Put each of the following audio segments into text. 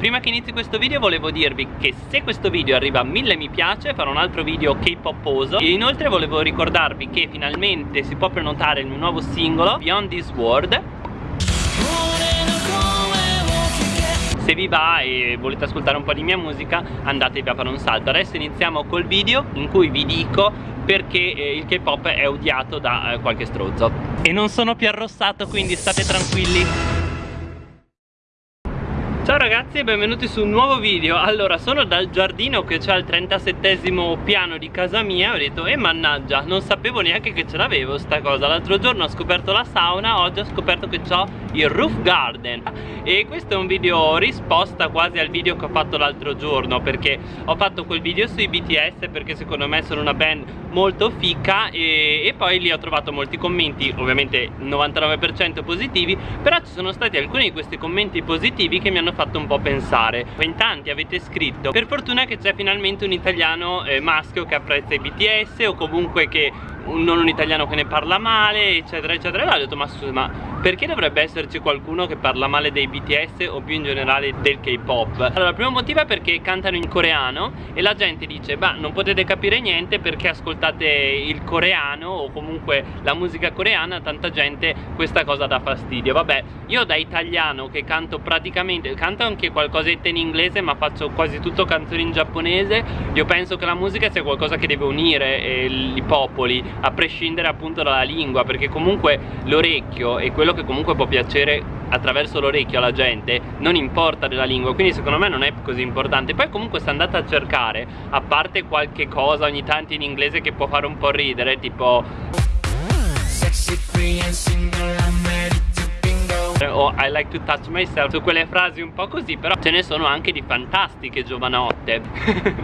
Prima che inizi questo video volevo dirvi che se questo video arriva a 1000 mi piace farò un altro video K-poposo. E inoltre volevo ricordarvi che finalmente si può prenotare il mio nuovo singolo Beyond This World. Se vi va e volete ascoltare un po' di mia musica andatevi a fare un salto. Adesso iniziamo col video in cui vi dico perché eh, il K-pop è odiato da eh, qualche strozzo e non sono più arrossato quindi state tranquilli Ciao ragazzi e benvenuti su un nuovo video. Allora sono dal giardino che c'è al 37 piano di casa mia Ho detto e eh, mannaggia non sapevo neanche che ce l'avevo sta cosa. L'altro giorno ho scoperto la sauna Oggi ho scoperto che ho il roof garden. E questo è un video risposta quasi al video che ho fatto l'altro giorno Perché ho fatto quel video sui BTS Perché secondo me sono una band molto ficca e, e poi lì ho trovato molti commenti Ovviamente 99% positivi Però ci sono stati alcuni di questi commenti positivi che mi hanno fatto fatto un po' pensare. In tanti avete scritto per fortuna che c'è finalmente un italiano eh, maschio che apprezza i BTS o comunque che non un italiano che ne parla male eccetera eccetera. E allora ho detto ma scusa ma perché dovrebbe esserci qualcuno che parla male dei BTS o più in generale del K-pop? Allora il primo motivo è perché cantano in coreano e la gente dice beh non potete capire niente perché ascoltate il coreano o comunque la musica coreana tanta gente questa cosa dà fastidio vabbè io da italiano che canto praticamente canto anche qualcosetta in inglese ma faccio quasi tutto canzoni in giapponese io penso che la musica sia qualcosa che deve unire eh, i popoli a prescindere appunto dalla lingua perché comunque l'orecchio e quello che comunque può piacere attraverso l'orecchio alla gente non importa della lingua. Quindi secondo me non è così importante. Poi comunque se andate a cercare a parte qualche cosa ogni tanto in inglese che può fare un po' ridere tipo I like to touch myself su quelle frasi un po' così però ce ne sono anche di fantastiche giovanotte.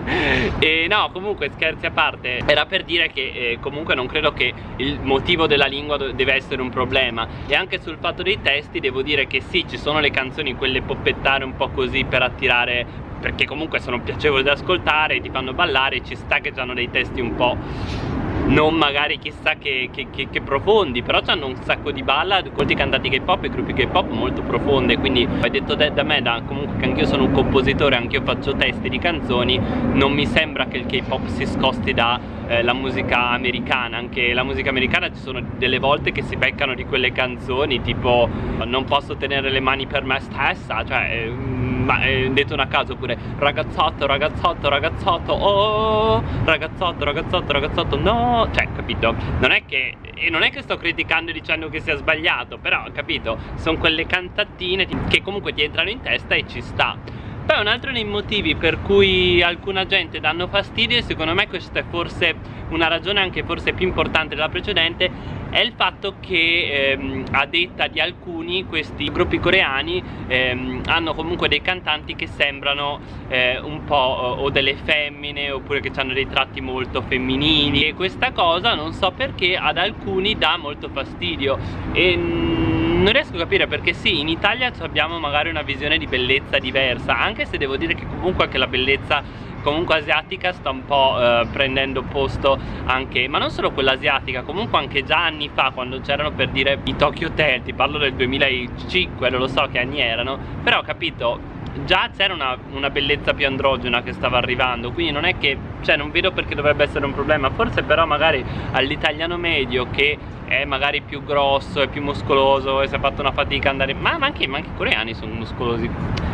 E no comunque scherzi a parte era per dire che eh, comunque non credo che il motivo della lingua deve essere un problema. E anche sul fatto dei testi devo dire che sì ci sono le canzoni quelle poppettare un po' così per attirare perché comunque sono piacevoli da ascoltare ti fanno ballare ci sta che hanno dei testi un po' non magari chissà che, che, che, che profondi però hanno un sacco di balla molti cantanti K-pop e gruppi K-pop molto profonde quindi hai detto da, da me da, comunque che anch'io sono un compositore anch'io faccio testi di canzoni non mi sembra che il K-pop si scosti da eh, musica americana anche la musica americana ci sono delle volte che si beccano di quelle canzoni tipo non posso tenere le mani per me stessa cioè eh, ma è detto una caso pure ragazzotto ragazzotto ragazzotto oh ragazzotto ragazzotto ragazzotto no cioè capito? Non è che e non è che sto criticando dicendo che sia sbagliato però capito? Sono quelle cantattine che comunque ti entrano in testa e ci sta poi un altro dei motivi per cui alcuna gente danno fastidio e secondo me questa è forse una ragione anche forse più importante della precedente è il fatto che ehm, a detta di alcuni questi gruppi coreani ehm, hanno comunque dei cantanti che sembrano eh, un po' o delle femmine oppure che hanno dei tratti molto femminili. E questa cosa non so perché ad alcuni dà molto fastidio. E non riesco a capire perché sì, in Italia abbiamo magari una visione di bellezza diversa Anche se devo dire che comunque anche la bellezza comunque asiatica sta un po' eh, prendendo posto anche ma non solo quella asiatica comunque anche già anni fa quando c'erano per dire i Tokyo Hotel ti parlo del 2005 non lo so che anni erano però capito già c'era una, una, bellezza più androgena che stava arrivando quindi non è che cioè non vedo perché dovrebbe essere un problema forse però magari all'italiano medio che è magari più grosso e più muscoloso e si è fatto una fatica andare ma, ma, anche, ma anche i coreani sono muscolosi.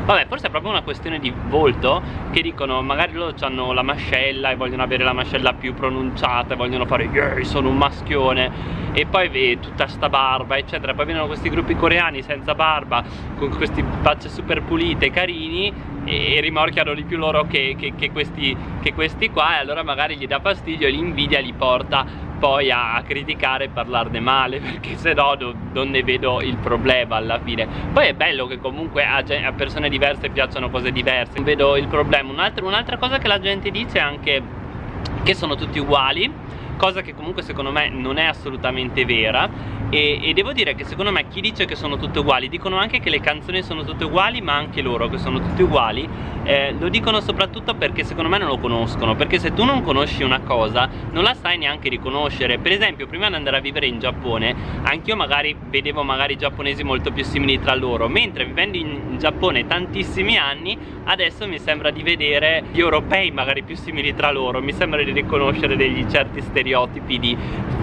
Vabbè forse è proprio una questione di volto che dicono magari loro hanno la mascella e vogliono avere la mascella più pronunciata e vogliono fare yeah, sono un maschione e poi vedi tutta sta barba eccetera. Poi vengono questi gruppi coreani senza barba con questi facce super pulite carini e rimorchiano di più loro che, che, che, questi, che questi qua e allora magari gli dà fastidio e l'invidia li porta poi a, criticare e parlarne male perché se no non ne vedo il problema alla fine. Poi è bello che comunque a, a persone diverse piacciono cose diverse. Non vedo il problema. Un'altra un cosa che la gente dice è anche che sono tutti uguali cosa che comunque secondo me non è assolutamente vera. E, e, devo dire che secondo me chi dice che sono tutte uguali dicono anche che le canzoni sono tutte uguali ma anche loro che sono tutte uguali eh, lo dicono soprattutto perché secondo me non lo conoscono. Perché se tu non conosci una cosa non la sai neanche riconoscere. Per esempio prima di andare a vivere in Giappone anch'io magari vedevo magari giapponesi molto più simili tra loro. Mentre vivendo in Giappone tantissimi anni adesso mi sembra di vedere gli europei magari più simili tra loro. Mi sembra di riconoscere degli certi stereotipi di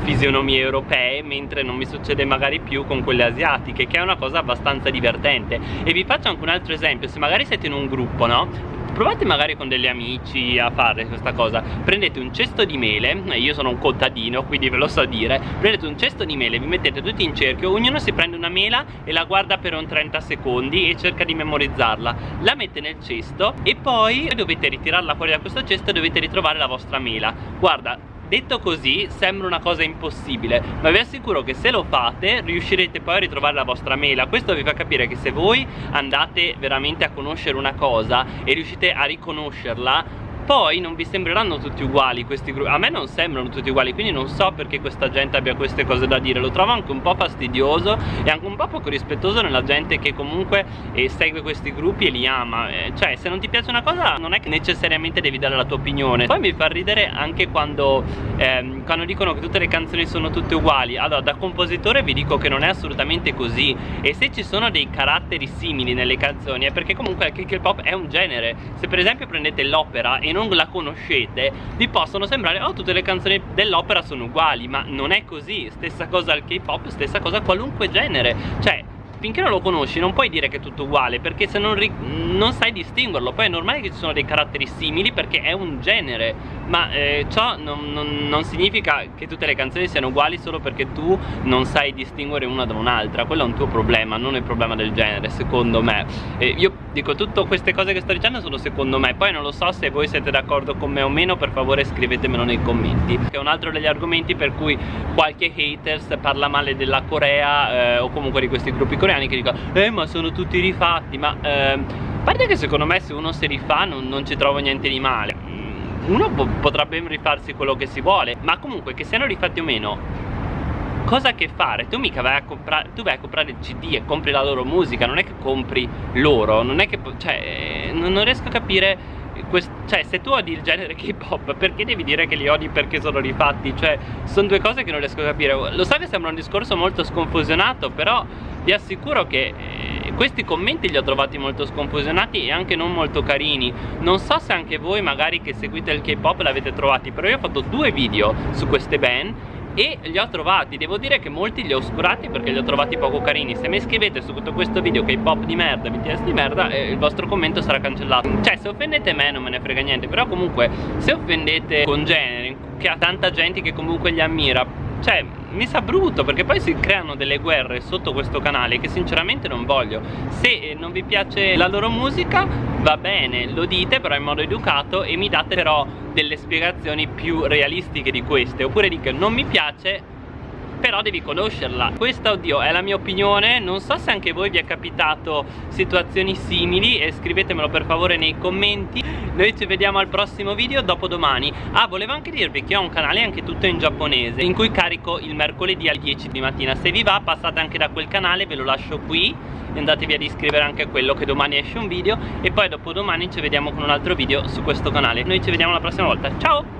fisionomie europee mentre non mi succede magari più con quelle asiatiche che è una cosa abbastanza divertente. E vi faccio anche un altro esempio se magari siete in un gruppo no? Provate magari con degli amici a fare questa cosa. Prendete un cesto di mele io sono un contadino quindi ve lo so dire. Prendete un cesto di mele vi mettete tutti in cerchio ognuno si prende una mela e la guarda per un 30 secondi e cerca di memorizzarla. La mette nel cesto e poi dovete ritirarla fuori da questo cesto e dovete ritrovare la vostra mela. Guarda Detto così sembra una cosa impossibile ma vi assicuro che se lo fate riuscirete poi a ritrovare la vostra mela. Questo vi fa capire che se voi andate veramente a conoscere una cosa e riuscite a riconoscerla poi non vi sembreranno tutti uguali questi gruppi. A me non sembrano tutti uguali quindi non so perché questa gente abbia queste cose da dire. Lo trovo anche un po' fastidioso e anche un po' poco rispettoso nella gente che comunque eh, segue questi gruppi e li ama. Eh, cioè se non ti piace una cosa non è che necessariamente devi dare la tua opinione. Poi mi fa ridere anche quando, ehm, quando dicono che tutte le canzoni sono tutte uguali. Allora da compositore vi dico che non è assolutamente così. E se ci sono dei caratteri simili nelle canzoni è perché comunque anche il pop è un genere. Se per esempio prendete l'opera e non non la conoscete vi possono sembrare oh tutte le canzoni dell'opera sono uguali ma non è così. Stessa cosa al K-pop stessa cosa a qualunque genere. Cioè finché non lo conosci non puoi dire che è tutto uguale perché se non, non sai distinguerlo. Poi è normale che ci sono dei caratteri simili perché è un genere ma eh, ciò non, non, non, significa che tutte le canzoni siano uguali solo perché tu non sai distinguere una da un'altra. Quello è un tuo problema non il problema del genere secondo me. Eh, io dico tutte queste cose che sto dicendo sono secondo me. Poi non lo so se voi siete d'accordo con me o meno per favore scrivetemelo nei commenti. Che è un altro degli argomenti per cui qualche haters parla male della Corea eh, o comunque di questi gruppi coreani coreani che dicono eh ma sono tutti rifatti ma eh, a parte che secondo me se uno si rifà non, non ci trovo niente di male mm, uno po potrebbe rifarsi quello che si vuole ma comunque che siano rifatti o meno cosa che fare? Tu mica vai a comprare tu vai a comprare il cd e compri la loro musica non è che compri loro non è che cioè non, non riesco a capire cioè se tu odi il genere K-pop perché devi dire che li odi perché sono rifatti? Cioè sono due cose che non riesco a capire Lo so che sembra un discorso molto sconfusionato però vi assicuro che eh, questi commenti li ho trovati molto sconfusionati e anche non molto carini. Non so se anche voi magari che seguite il K-pop l'avete trovati però io ho fatto due video su queste band e li ho trovati. Devo dire che molti li ho oscurati perché li ho trovati poco carini. Se mi scrivete su tutto questo video che è pop di merda BTS di merda eh, il vostro commento sarà cancellato. Cioè se offendete me non me ne frega niente però comunque se offendete con generi che ha tanta gente che comunque li ammira cioè mi sa brutto perché poi si creano delle guerre sotto questo canale che sinceramente non voglio. Se eh, non vi piace la loro musica va bene lo dite però in modo educato e mi date però delle spiegazioni più realistiche di queste. Oppure dite non mi piace però devi conoscerla. Questa oddio è la mia opinione. Non so se anche voi vi è capitato situazioni simili e scrivetemelo per favore nei commenti. Noi ci vediamo al prossimo video dopodomani. Ah volevo anche dirvi che ho un canale anche tutto in giapponese in cui carico il mercoledì alle 10 di mattina. Se vi va passate anche da quel canale ve lo lascio qui. Andatevi ad iscrivere anche a quello che domani esce un video. E poi dopodomani ci vediamo con un altro video su questo canale. Noi ci vediamo la prossima volta. Ciao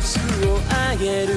スをあげる